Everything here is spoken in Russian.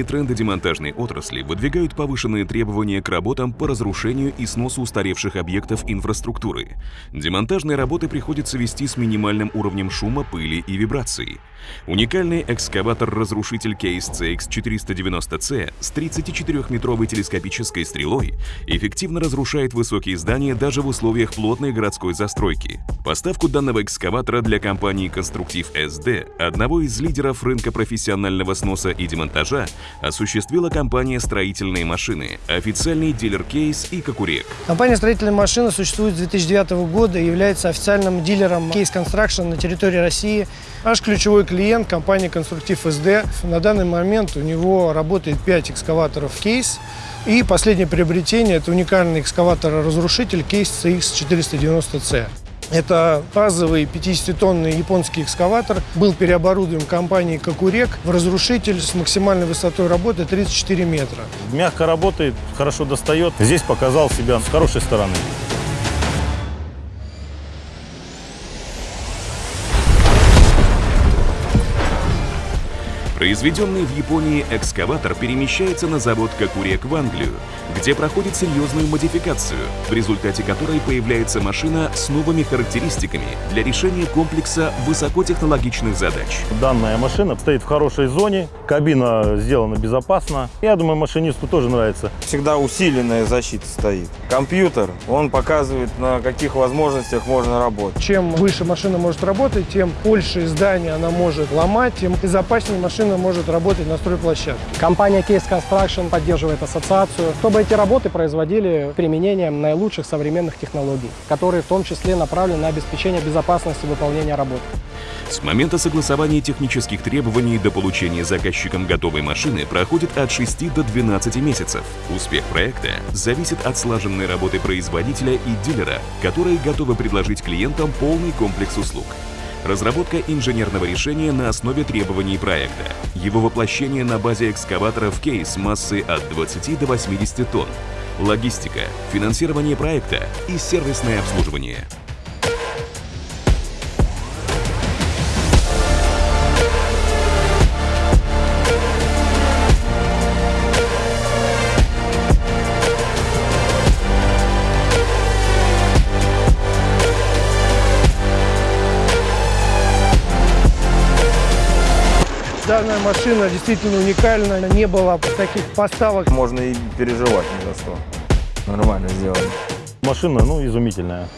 Последние тренды демонтажной отрасли выдвигают повышенные требования к работам по разрушению и сносу устаревших объектов инфраструктуры. Демонтажные работы приходится вести с минимальным уровнем шума, пыли и вибрации. Уникальный экскаватор-разрушитель Case CX490C с 34-метровой телескопической стрелой эффективно разрушает высокие здания даже в условиях плотной городской застройки. Поставку данного экскаватора для компании «Конструктив СД», одного из лидеров рынка профессионального сноса и демонтажа, осуществила компания «Строительные машины», официальный дилер «Кейс» и «Кокурек». Компания «Строительные машины» существует с 2009 года и является официальным дилером Case Construction на территории России. Наш ключевой клиент – компания «Конструктив СД». На данный момент у него работает 5 экскаваторов «Кейс». И последнее приобретение – это уникальный экскаватор-разрушитель «Кейс CX490C». Это базовый 50-тонный японский экскаватор. Был переоборудован компанией «Кокурек» в разрушитель с максимальной высотой работы 34 метра. Мягко работает, хорошо достает. Здесь показал себя с хорошей стороны. Произведенный в Японии экскаватор перемещается на завод Кокурек в Англию, где проходит серьезную модификацию, в результате которой появляется машина с новыми характеристиками для решения комплекса высокотехнологичных задач. Данная машина стоит в хорошей зоне, кабина сделана безопасно. Я думаю, машинисту тоже нравится. Всегда усиленная защита стоит. Компьютер, он показывает, на каких возможностях можно работать. Чем выше машина может работать, тем больше здания она может ломать, тем безопаснее машина может работать на стройплощадке. Компания Case Construction поддерживает ассоциацию, чтобы эти работы производили применением наилучших современных технологий, которые в том числе направлены на обеспечение безопасности выполнения работ. С момента согласования технических требований до получения заказчиком готовой машины проходит от 6 до 12 месяцев. Успех проекта зависит от слаженной работы производителя и дилера, которые готовы предложить клиентам полный комплекс услуг. Разработка инженерного решения на основе требований проекта. Его воплощение на базе экскаваторов кейс массой от 20 до 80 тонн. Логистика, финансирование проекта и сервисное обслуживание. Данная машина действительно уникальна, не было таких поставок. Можно и переживать ни за что. Нормально сделано. Машина, ну, изумительная.